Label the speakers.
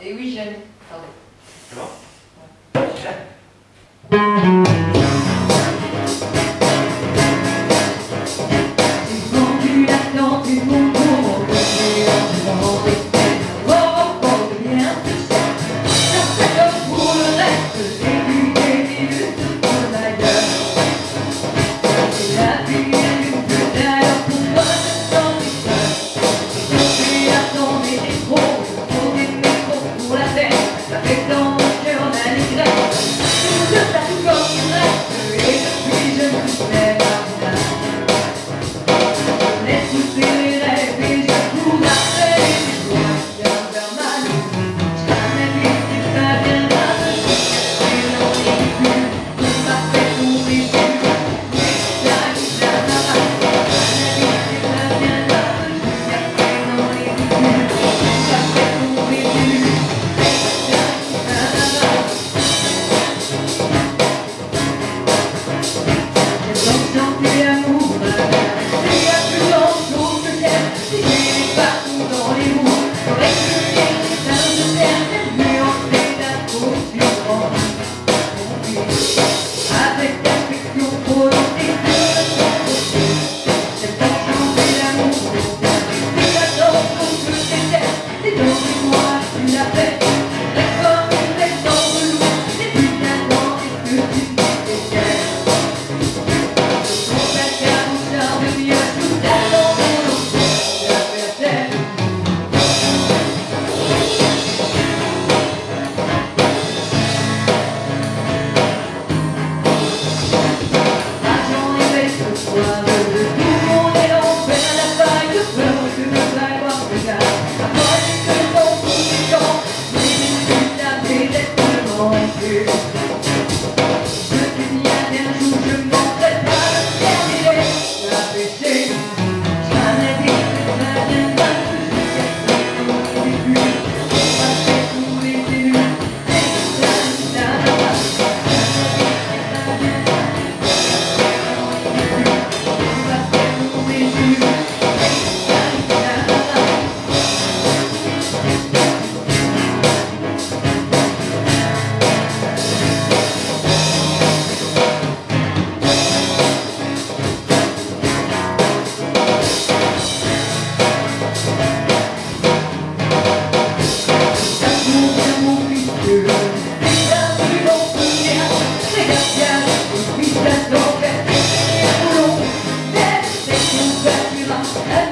Speaker 1: Et oui, j'aime. Pardon.
Speaker 2: C'est
Speaker 3: Thank you. Gracias.